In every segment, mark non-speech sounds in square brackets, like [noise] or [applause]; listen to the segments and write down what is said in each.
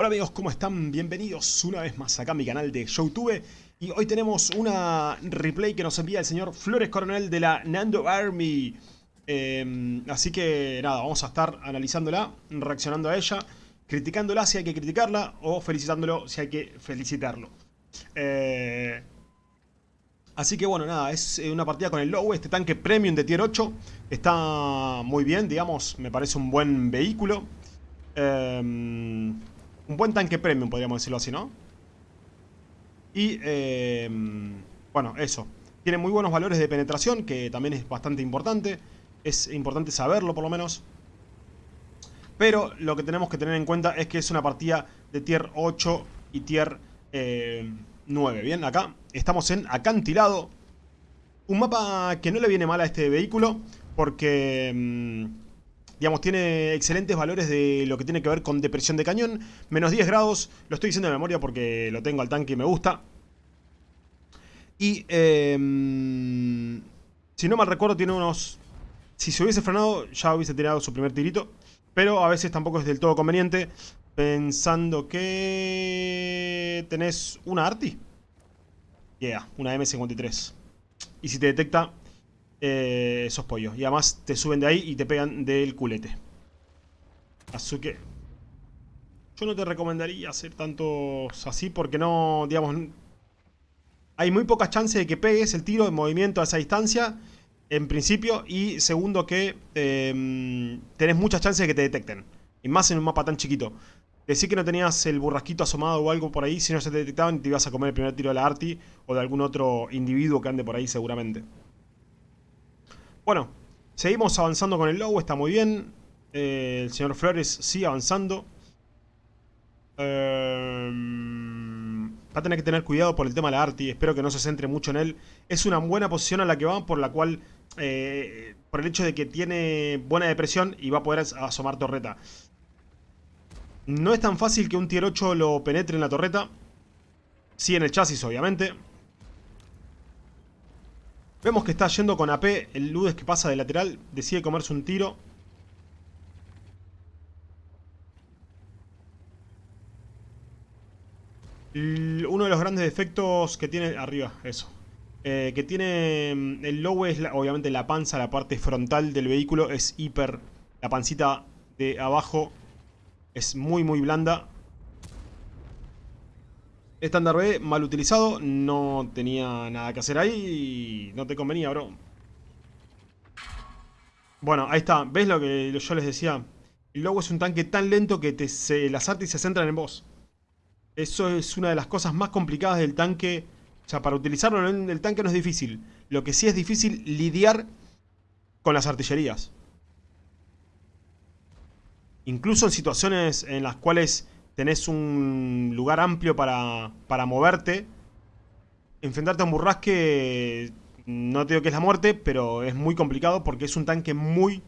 Hola amigos, ¿cómo están? Bienvenidos una vez más acá a mi canal de Youtube. Y hoy tenemos una replay que nos envía el señor Flores Coronel de la Nando Army. Eh, Así que nada, vamos a estar analizándola, reaccionando a ella Criticándola si hay que criticarla o felicitándolo si hay que felicitarlo. Eh, Así que bueno, nada, es eh, una partida con el Low, este tanque premium de tier 8 Está muy bien, digamos, me parece un buen vehículo. Eh, un buen tanque premium, podríamos decirlo así, ¿no? Y, eh, bueno, eso. Tiene muy buenos valores de penetración, que también es bastante importante. Es importante saberlo, por lo menos. Pero lo que tenemos que tener en cuenta es que es una partida de tier 8 y tier 9. Eh, Bien, acá estamos en acantilado. Un mapa que no le viene mal a este vehículo, porque... Mm, Digamos, tiene excelentes valores de lo que tiene que ver con depresión de cañón. Menos 10 grados, lo estoy diciendo de memoria porque lo tengo al tanque y me gusta. Y, em, si no mal recuerdo, tiene unos... Si se hubiese frenado, ya hubiese tirado su primer tirito. Pero a veces tampoco es del todo conveniente. Pensando que... Tenés una Arti. Yeah, una M53. Y si te detecta, eh, esos pollos. Y además te suben de ahí y te pegan del culete. Así que... Yo no te recomendaría hacer tantos así porque no, digamos... Hay muy pocas chances de que pegues el tiro en movimiento a esa distancia, en principio. Y segundo que em, tenés muchas chances de que te detecten. Y más en un mapa tan chiquito. Decir que no tenías el burrasquito asomado o algo por ahí, si no se te detectaban te ibas a comer el primer tiro de la Arti o de algún otro individuo que ande por ahí seguramente. Bueno, seguimos avanzando con el low, está muy bien. Eh, el señor Flores sigue avanzando. Eh, va a tener que tener cuidado por el tema de la Arti. Espero que no se centre mucho en él. Es una buena posición a la que va, por la cual... Eh, por el hecho de que tiene buena depresión y va a poder asomar torreta. No es tan fácil que un tier 8 lo penetre en la torreta. Sí en el chasis, obviamente. Vemos que está yendo con AP. El Ludes que pasa de lateral decide comerse un tiro. Uno de los grandes defectos que tiene... Arriba, eso. Eh, que tiene mm, el low es obviamente la panza, la parte frontal del vehículo es hiper... La pancita de abajo es muy muy blanda. Estándar B, mal utilizado, no tenía nada que hacer ahí no te convenía, bro. Bueno, ahí está. ¿Ves lo que yo les decía? El logo es un tanque tan lento que te, se, las artes se centran en vos. Eso es una de las cosas más complicadas del tanque. O sea, para utilizarlo en el tanque no es difícil. Lo que sí es difícil lidiar con las artillerías. Incluso en situaciones en las cuales tenés un lugar amplio para, para moverte. Enfrentarte a un burrasque, no te digo que es la muerte, pero es muy complicado porque es un tanque muy,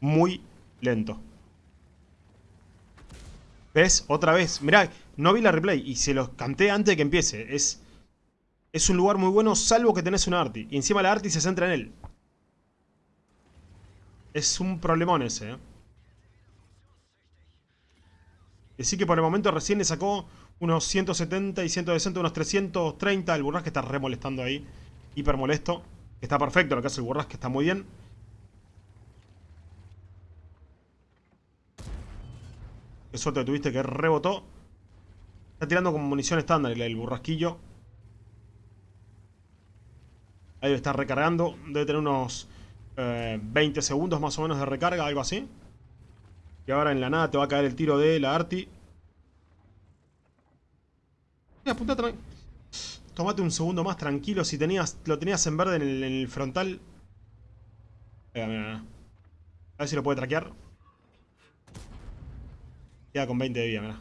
muy lento. ¿Ves? Otra vez. Mirá, no vi la replay y se los canté antes de que empiece. Es, es un lugar muy bueno salvo que tenés un arti. Y encima la arti se centra en él. Es un problemón ese, ¿eh? Así que por el momento recién le sacó unos 170 y 160, unos 330. El burrasque está re molestando ahí. Hiper molesto. Está perfecto lo que hace el burrasque, está muy bien. Qué suerte tuviste que rebotó. Está tirando como munición estándar el burrasquillo. Ahí está recargando. Debe tener unos 20 eh, segundos más o menos de recarga, algo así. Y ahora en la nada te va a caer el tiro de la Arti. Mira, Tomate un segundo más tranquilo. Si tenías, lo tenías en verde en el, frontal. A ver si lo puede traquear. Queda con 20 de vida, mira.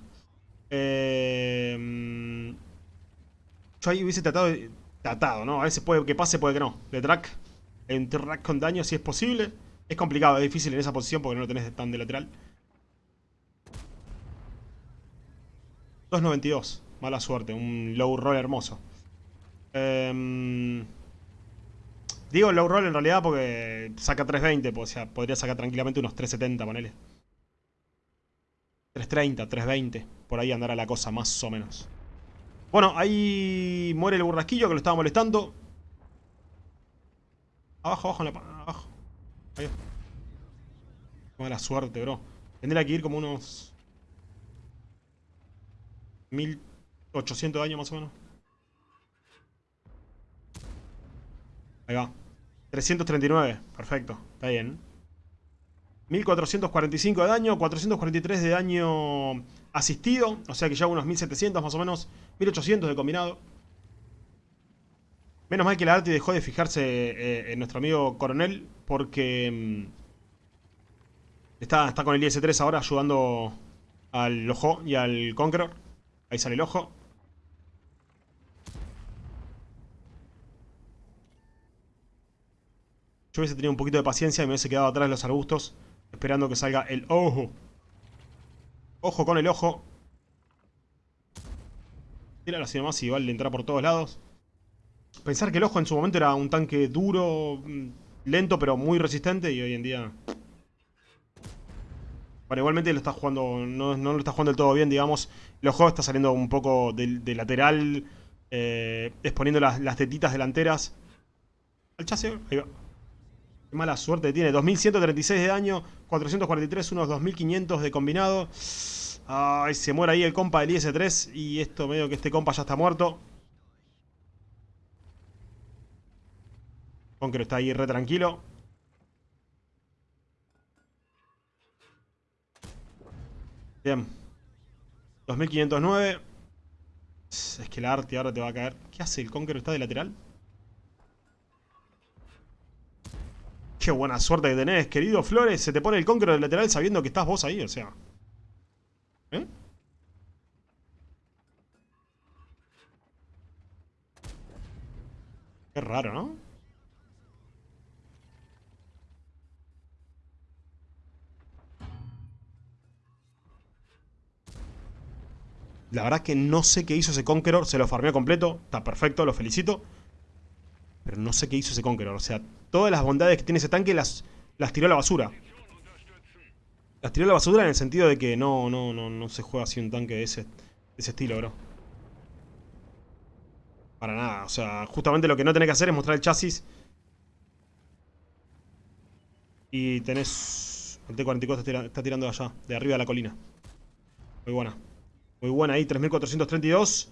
Eh, yo ahí hubiese tratado, tratado, ¿no? A veces puede que pase, puede que no. De track. En track con daño si es posible. Es complicado, es difícil en esa posición porque no lo tenés tan de lateral. 2.92. Mala suerte. Un low roll hermoso. Em, digo low roll en realidad porque saca 3.20. Pues, o sea, podría sacar tranquilamente unos 3.70, ponele. 3.30, 3.20. por ahí andará la cosa, más o menos. Bueno, ahí muere el burrasquillo que lo estaba molestando. Abajo, abajo, en la, abajo. Ahí. Mala suerte, bro. Tendría que ir como unos... 1800 años más o menos. Ahí va. 339. Perfecto. Está bien. 1445 de daño. 443 de daño asistido. O sea que ya unos 1700 más o menos. 1800 de combinado. Menos mal que la Arti dejó de fijarse eh, en nuestro amigo Coronel. Porque... Mm, está, está con el IS-3 ahora ayudando al Ojo y al Conqueror. Ahí sale el ojo. Yo hubiese tenido un poquito de paciencia y me hubiese quedado atrás de los arbustos. Esperando que salga el ojo. Ojo con el ojo. Tira así nomás y vale entrar por todos lados. Pensar que el ojo en su momento era un tanque duro, mm, lento, pero muy resistente. Y hoy en día... Bueno, igualmente lo está jugando, no, lo está jugando del todo bien, digamos. El ojo está saliendo un poco de, lateral, eh, exponiendo las, las, tetitas delanteras. Al chasis, ahí va. Qué mala suerte tiene. 2136 de daño, 443, unos 2500 de combinado. Ay, se muere ahí el compa del IS-3 y esto medio que este compa ya está muerto. Conquero está ahí re tranquilo. Bien. 2509. Es que el arte ahora te va a caer. ¿Qué hace el Conqueror? ¿Está de lateral? Qué buena suerte que tenés, querido Flores. Se te pone el Conqueror de lateral sabiendo que estás vos ahí, o sea. ¿Eh? Qué raro, ¿no? La verdad que no sé qué hizo ese Conqueror. Se lo farmeó completo. Está perfecto, lo felicito. Pero no sé qué hizo ese Conqueror. O sea, todas las bondades que tiene ese tanque las, las tiró a la basura. Las tiró a la basura en el sentido de que no, no, no, no se juega así un tanque de ese, de ese estilo, bro. Para nada. O sea, justamente lo que no tenés que hacer es mostrar el chasis. Y tenés... El T-44 está tirando allá, de arriba de la colina. Muy buena. Muy buena ahí, 3432.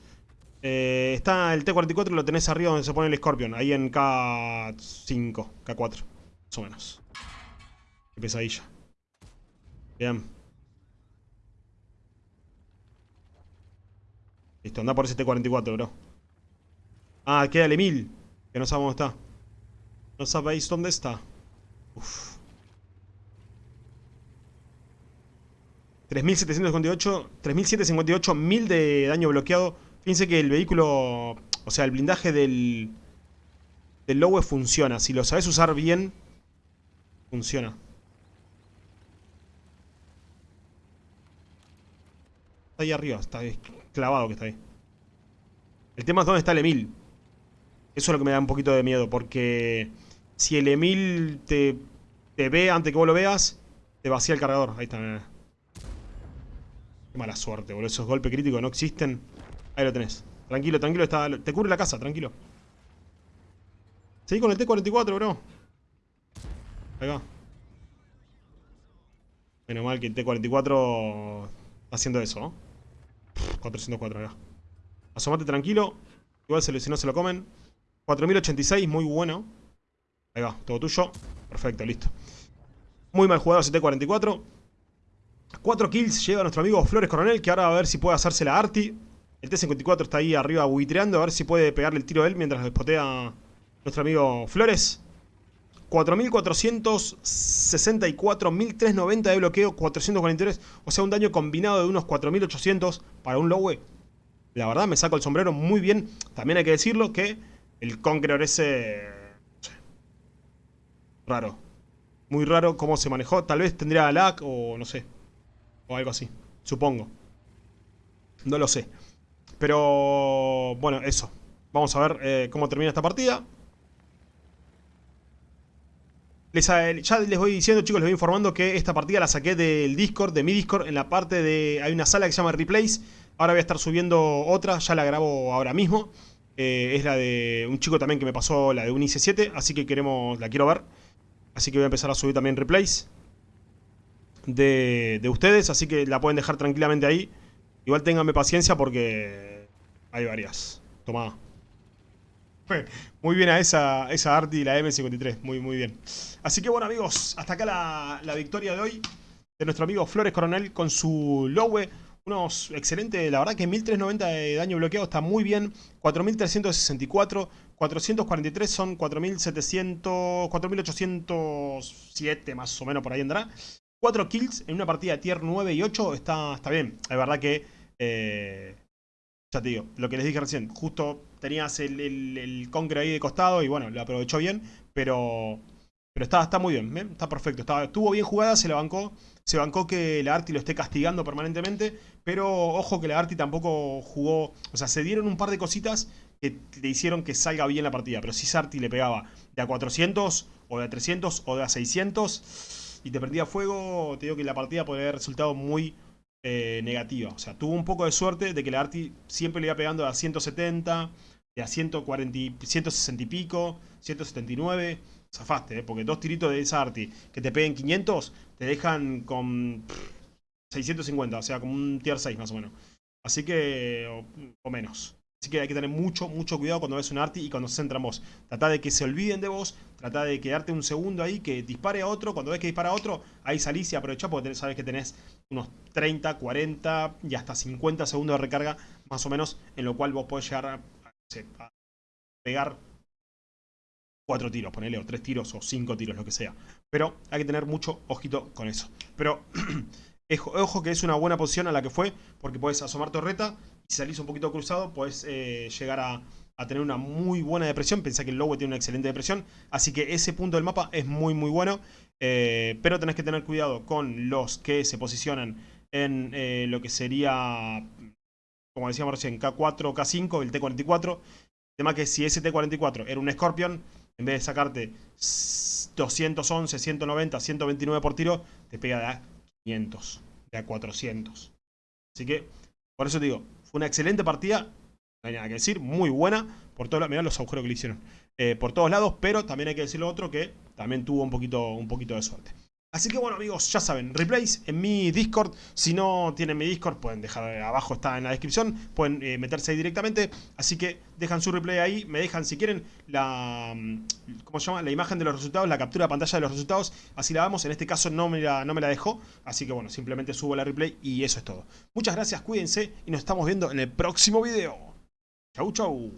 Eh, está el T-44, lo tenés arriba donde se pone el Scorpion. Ahí en K5, K4. Más o menos. Qué pesadilla. Bien. Listo, anda por ese T-44, bro. Ah, queda el Emil. Que no sabemos dónde está. No sabéis dónde está. Uf. 3758, 3758, 1000 de daño bloqueado. Fíjense que el vehículo, o sea, el blindaje del, del Lowe funciona. Si lo sabes usar bien, funciona. Está ahí arriba, está clavado que está ahí. El tema es dónde está el Emil. Eso es lo que me da un poquito de miedo, porque si el Emil te, te ve antes que vos lo veas, te vacía el cargador. Ahí está, Mala suerte, boludo. Esos golpes críticos no existen. Ahí lo tenés. Tranquilo, tranquilo. Está... Te cubre la casa, tranquilo. Seguí con el T-44, bro. Va. Menos mal que el T-44 está haciendo eso, ¿no? 404, ahí va. Asomate tranquilo. Igual si no se lo comen. 4086, muy bueno. Ahí va, todo tuyo. Perfecto, listo. Muy mal jugado ese T-44. 4 kills lleva nuestro amigo Flores Coronel, que ahora a ver si puede hacerse la arti. El T-54 está ahí arriba buitreando, a ver si puede pegarle el tiro a él mientras despotea nuestro amigo Flores. 4464, 1390 de bloqueo, 443, o sea un daño combinado de unos 4800 para un Lowe. La verdad me saco el sombrero muy bien. También hay que decirlo que el Conqueror ese... Raro. Muy raro cómo se manejó. Tal vez tendría lag o no sé. O algo así, supongo. No lo sé. Pero, bueno, eso. Vamos a ver eh, cómo termina esta partida. Les, ya les voy diciendo, chicos, les voy informando que esta partida la saqué del Discord, de mi Discord, en la parte de... Hay una sala que se llama Replays. Ahora voy a estar subiendo otra, ya la grabo ahora mismo. Eh, es la de un chico también que me pasó la de un IC7, así que queremos, la quiero ver. Así que voy a empezar a subir también replays de, de ustedes, así que la pueden dejar tranquilamente ahí. Igual ténganme paciencia porque hay varias. Toma. Muy bien a esa, esa Arti la M53. Muy, muy bien. Así que bueno, amigos, hasta acá la, la victoria de hoy de nuestro amigo Flores Coronel con su Lowe. Unos excelentes, la verdad que 1390 de daño bloqueado está muy bien. 4364, 443 son 4700, 4807 más o menos por ahí andará. 4 kills en una partida tier 9 y 8 está, está bien. Es verdad que, eh, ya te digo, lo que les dije recién, justo tenías el, el, ahí de costado y bueno, lo aprovechó bien, pero, pero está, está muy bien, ¿eh? está perfecto. Está, estuvo bien jugada, se la bancó. Se bancó que la Arti lo esté castigando permanentemente, pero ojo que la Arti tampoco jugó, o sea, se dieron un par de cositas que le hicieron que salga bien la partida, pero si Sarti le pegaba de a 400 o de a 300 o de a 600 y te prendía fuego, te digo que la partida podría haber resultado muy eh, negativa. O sea, tuvo un poco de suerte de que la Arti siempre le iba pegando a 170, de a 140, 160 y pico, 179 zafaste, ¿eh? porque dos tiritos de esa Arti que te peguen 500 te dejan con 650, o sea, como un tier 6 más o menos. Así que, o, menos. Así que hay que tener mucho, mucho cuidado cuando ves un Arti y cuando se centra en vos. Trata de que se olviden de vos, trata de quedarte un segundo ahí, que dispare a otro. Cuando ves que dispara a otro, ahí salís y aprovechás porque sabes que tenés unos 30, 40 y hasta 50 segundos de recarga, más o menos, en lo cual vos podés llegar a pegar cuatro tiros, ponele, o tres tiros, o cinco tiros, lo que sea. Pero hay que tener mucho ojito con eso. Pero [clears throat] ojo que es una buena posición a la que fue, porque puedes asomar torreta, y si salís un poquito cruzado, puedes eh, llegar a, tener una muy buena depresión. Pensá que el Lowe tiene una excelente depresión, así que ese punto del mapa es muy muy bueno. Eh, pero tenés que tener cuidado con los que se posicionan en eh, lo que sería, como decíamos recién, K4, K5, el T44. El tema que si ese T44 era un Scorpion, en vez de sacarte 211, 190, 129 por tiro, te pega de 500, de a 400. Así que, por eso te digo, fue una excelente partida, no hay nada que decir, muy buena, por todos mirá los agujeros que le hicieron, eh, por todos lados, pero también hay que decir lo otro que también tuvo un poquito, un poquito de suerte. Así que bueno amigos, ya saben, replays en mi Discord. Si no tienen mi Discord, pueden dejar abajo, está en la descripción. Pueden eh, meterse ahí directamente. Así que dejan su replay ahí. Me dejan si quieren la, mm, ¿cómo se llama? la imagen de los resultados, la captura de pantalla de los resultados. Así la vamos. En este caso no me la, no me la dejó. Así que bueno, simplemente subo la replay y eso es todo. Muchas gracias, cuídense y nos estamos viendo en el próximo video. Chau, chau.